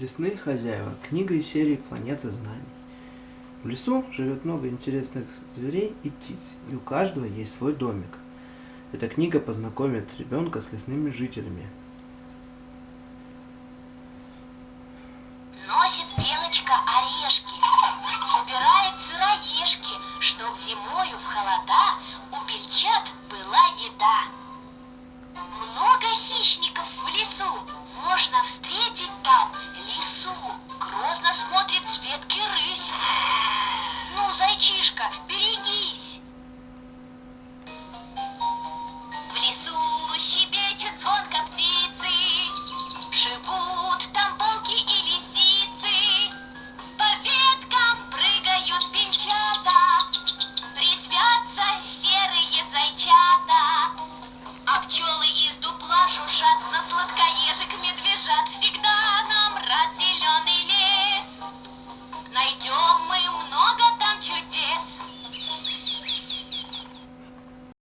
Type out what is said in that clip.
Лесные хозяева. Книга из серии «Планета знаний». В лесу живет много интересных зверей и птиц, и у каждого есть свой домик. Эта книга познакомит ребенка с лесными жителями. Носит белочка орех. мальчишка, берегись! В лесу щебечет звонко птицы, Живут там волки и лисицы, По веткам прыгают пинчата, Резвятся серые зайчата, А пчелы из дупла шушат на сладкое.